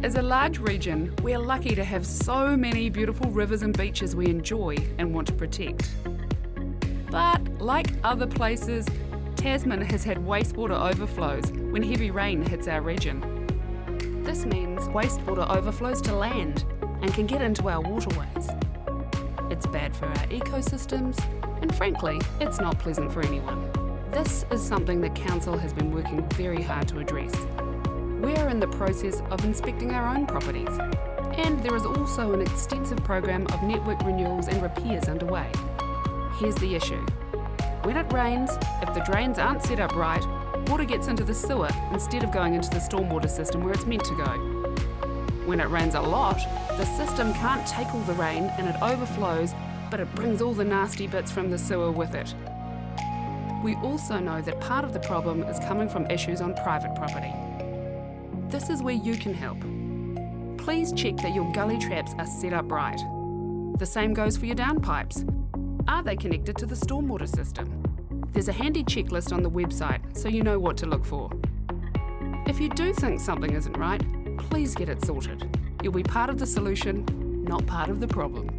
As a large region, we're lucky to have so many beautiful rivers and beaches we enjoy and want to protect. But like other places, Tasman has had wastewater overflows when heavy rain hits our region. This means wastewater overflows to land and can get into our waterways. It's bad for our ecosystems, and frankly, it's not pleasant for anyone. This is something that Council has been working very hard to address. We're in the process of inspecting our own properties, and there is also an extensive program of network renewals and repairs underway. Here's the issue. When it rains, if the drains aren't set up right, water gets into the sewer instead of going into the stormwater system where it's meant to go. When it rains a lot, the system can't take all the rain and it overflows, but it brings all the nasty bits from the sewer with it. We also know that part of the problem is coming from issues on private property. This is where you can help. Please check that your gully traps are set up right. The same goes for your downpipes. Are they connected to the stormwater system? There's a handy checklist on the website so you know what to look for. If you do think something isn't right, please get it sorted. You'll be part of the solution, not part of the problem.